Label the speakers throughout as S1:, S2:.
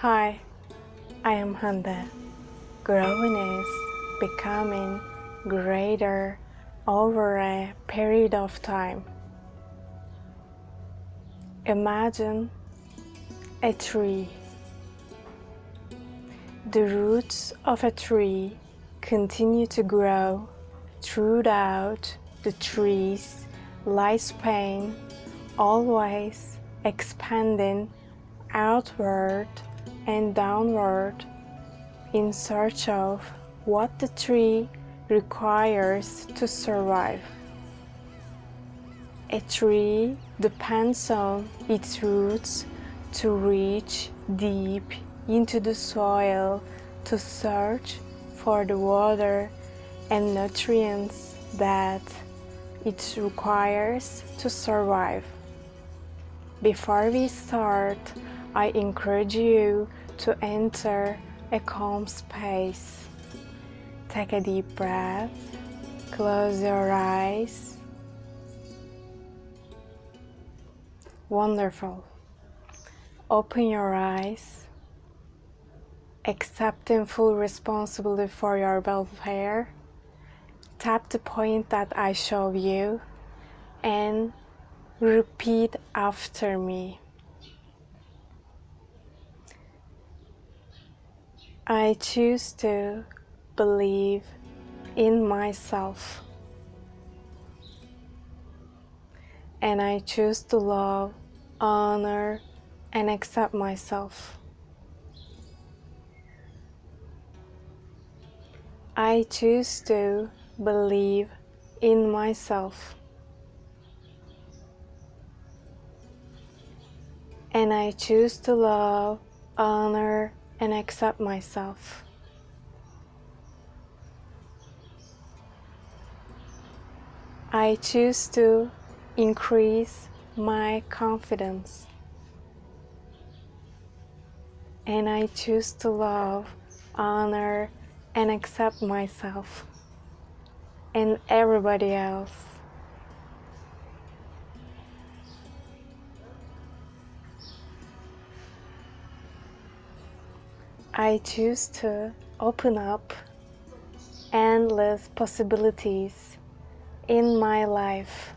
S1: Hi, I am Handa. Growing is becoming greater over a period of time. Imagine a tree. The roots of a tree continue to grow throughout the tree's lifespan, always expanding outward and downward in search of what the tree requires to survive. A tree depends on its roots to reach deep into the soil to search for the water and nutrients that it requires to survive. Before we start, I encourage you to enter a calm space. Take a deep breath, close your eyes. Wonderful. Open your eyes, accepting full responsibility for your welfare. Tap the point that I show you and repeat after me. I choose to believe in myself. And I choose to love, honor, and accept myself. I choose to believe in myself. And I choose to love, honor, and accept myself. I choose to increase my confidence. And I choose to love, honor, and accept myself and everybody else. I choose to open up endless possibilities in my life.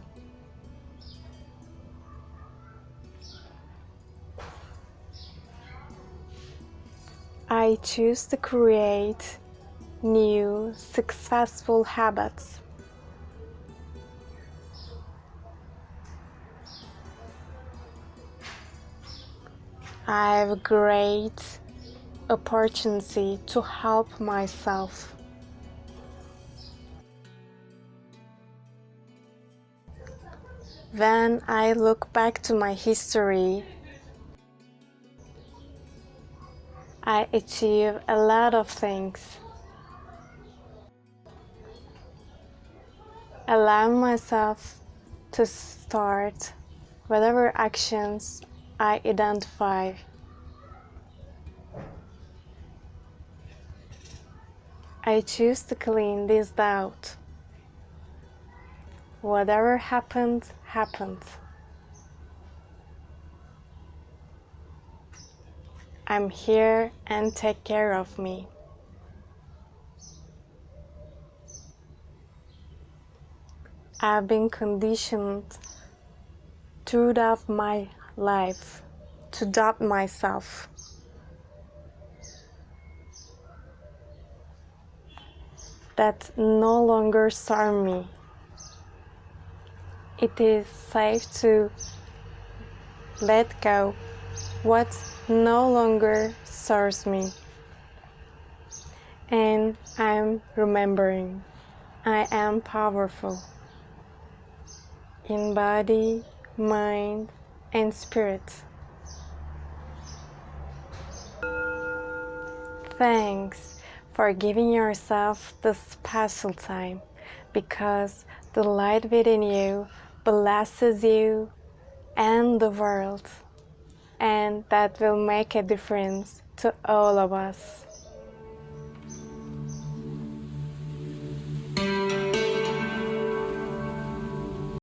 S1: I choose to create new successful habits. I have great opportunity to help myself. When I look back to my history, I achieve a lot of things. Allow myself to start whatever actions I identify I choose to clean this doubt. Whatever happens, happens. I'm here and take care of me. I've been conditioned throughout my life to doubt myself. That no longer serve me. It is safe to let go what no longer serves me. And I'm remembering I am powerful in body, mind, and spirit. Thanks for giving yourself this special time because the light within you blesses you and the world and that will make a difference to all of us.